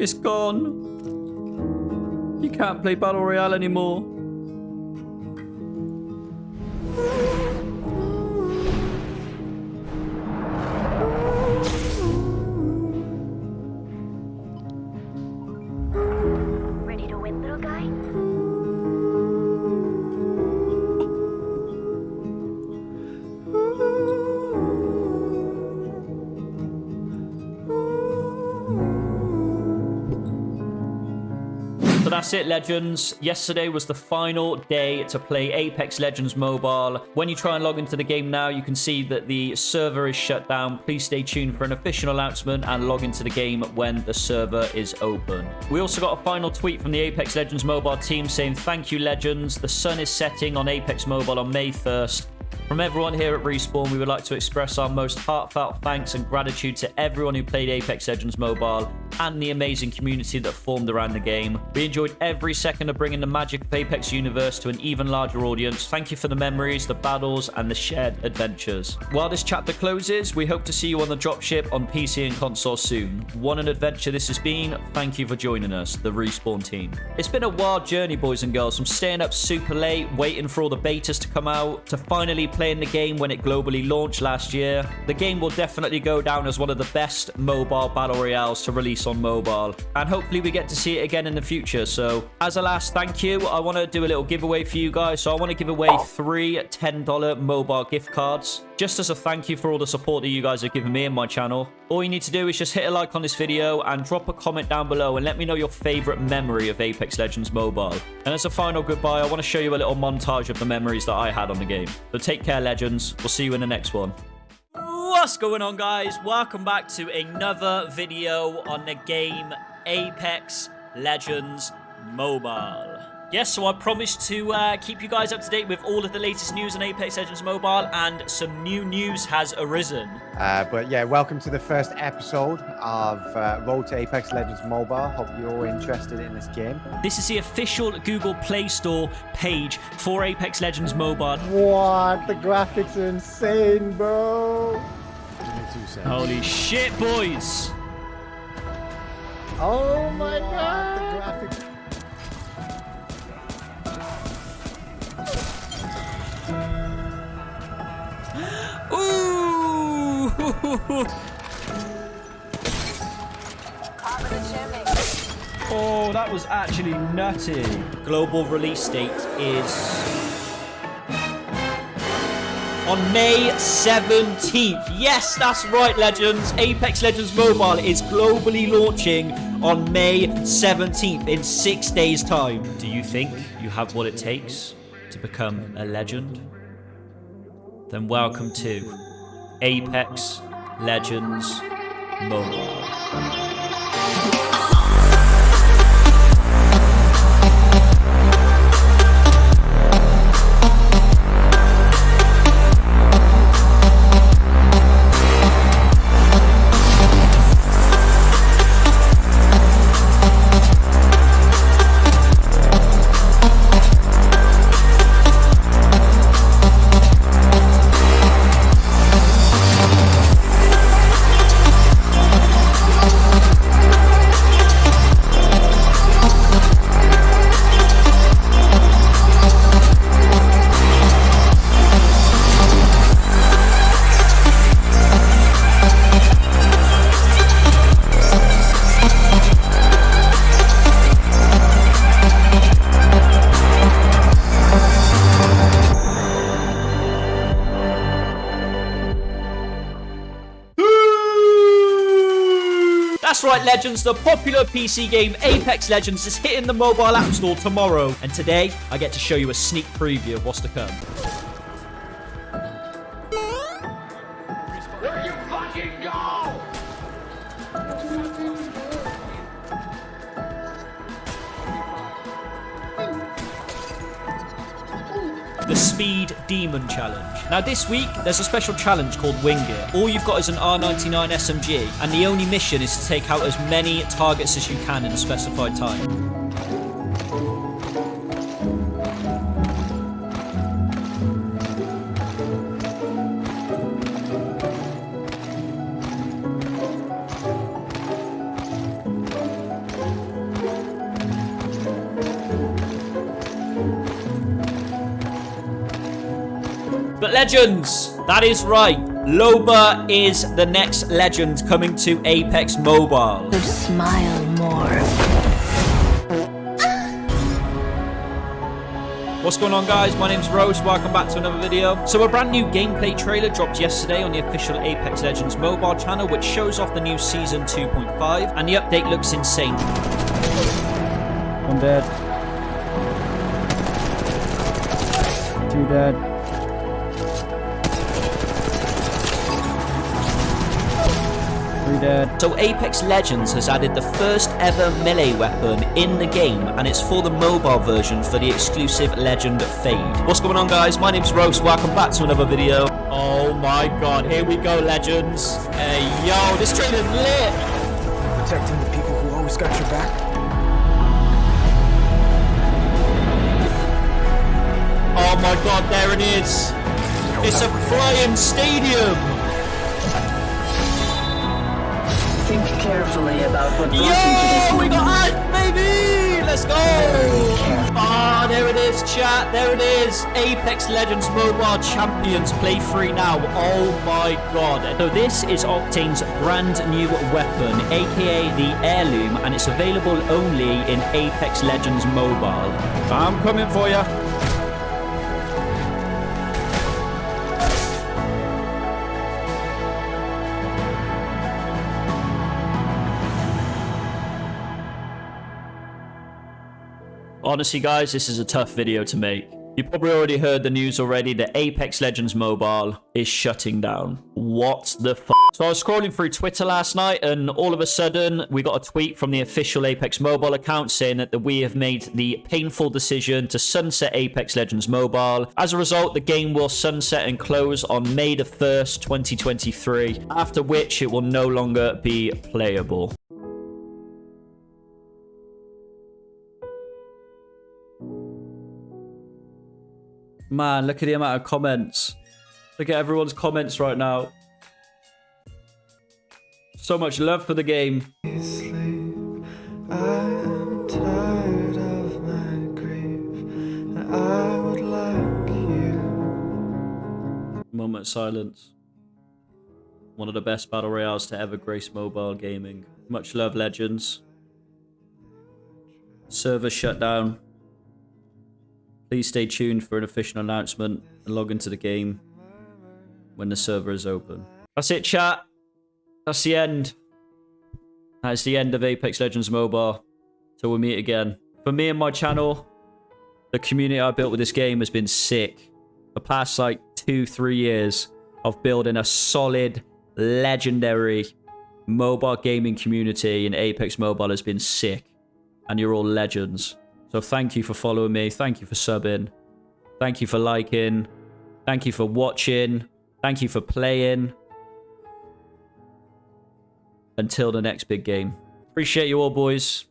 It's gone. You can't play Battle Royale anymore. That's it, Legends. Yesterday was the final day to play Apex Legends Mobile. When you try and log into the game now, you can see that the server is shut down. Please stay tuned for an official announcement and log into the game when the server is open. We also got a final tweet from the Apex Legends Mobile team saying, Thank you, Legends. The sun is setting on Apex Mobile on May 1st. From everyone here at Respawn, we would like to express our most heartfelt thanks and gratitude to everyone who played Apex Legends Mobile and the amazing community that formed around the game. We enjoyed every second of bringing the magic of Apex universe to an even larger audience. Thank you for the memories, the battles, and the shared adventures. While this chapter closes, we hope to see you on the dropship on PC and console soon. What an adventure this has been. Thank you for joining us, the Respawn team. It's been a wild journey, boys and girls, from staying up super late, waiting for all the betas to come out, to finally playing the game when it globally launched last year. The game will definitely go down as one of the best mobile battle royales to release on mobile, and hopefully we get to see it again in the future. So, as a last thank you, I want to do a little giveaway for you guys. So, I want to give away three $10 mobile gift cards just as a thank you for all the support that you guys have given me and my channel. All you need to do is just hit a like on this video and drop a comment down below and let me know your favorite memory of Apex Legends Mobile. And as a final goodbye, I want to show you a little montage of the memories that I had on the game. So take care, Legends. We'll see you in the next one. What's going on, guys? Welcome back to another video on the game Apex Legends Mobile. Yes, so I promised to uh, keep you guys up to date with all of the latest news on Apex Legends Mobile, and some new news has arisen. Uh, but yeah, welcome to the first episode of uh, Road to Apex Legends Mobile. Hope you're all interested in this game. This is the official Google Play Store page for Apex Legends Mobile. What? The graphics are insane, bro. Holy shit, boys! Oh my god. Oh, that was actually nutty. Global release date is on May 17th. Yes, that's right, Legends. Apex Legends Mobile is globally launching on May 17th in six days' time. Do you think you have what it takes to become a legend? Then welcome to Apex Legends Mobile. Right, Legends. The popular PC game Apex Legends is hitting the mobile app store tomorrow. And today, I get to show you a sneak preview of what's to come. The Speed Demon Challenge. Now, this week, there's a special challenge called Wing It. All you've got is an R99 SMG, and the only mission is to take out as many targets as you can in a specified time. Legends! That is right. Loba is the next legend coming to Apex Mobile. So smile more. What's going on guys? My name's Rose. Welcome back to another video. So a brand new gameplay trailer dropped yesterday on the official Apex Legends mobile channel which shows off the new season 2.5 and the update looks insane. I'm dead. Two dead. Three dead. So Apex Legends has added the first ever melee weapon in the game and it's for the mobile version for the exclusive Legend Fade. What's going on guys? My name's Rose. Welcome back to another video. Oh my god, here we go Legends. Hey yo, this trailer's lit. protecting the people who always got your back. Oh my god, there it is. It's a flying stadium. Carefully about what brought you to Yo, we got moment. Ant, baby! Let's go! Ah, there it is, chat. There it is. Apex Legends Mobile Champions. Play free now. Oh my god. So this is Octane's brand new weapon, aka the Heirloom, and it's available only in Apex Legends Mobile. I'm coming for you. Honestly, guys, this is a tough video to make. You probably already heard the news already that Apex Legends Mobile is shutting down. What the f? So I was scrolling through Twitter last night and all of a sudden we got a tweet from the official Apex Mobile account saying that we have made the painful decision to sunset Apex Legends Mobile. As a result, the game will sunset and close on May the 1st, 2023, after which it will no longer be playable. Man, look at the amount of comments. Look at everyone's comments right now. So much love for the game. Moment silence. One of the best battle royales to ever grace mobile gaming. Much love, legends. Server shut down. Please stay tuned for an official announcement and log into the game when the server is open. That's it, chat. That's the end. That's the end of Apex Legends Mobile. So we'll meet again. For me and my channel, the community I built with this game has been sick. The past like two, three years of building a solid, legendary mobile gaming community in Apex Mobile has been sick. And you're all legends. So thank you for following me. Thank you for subbing. Thank you for liking. Thank you for watching. Thank you for playing. Until the next big game. Appreciate you all, boys.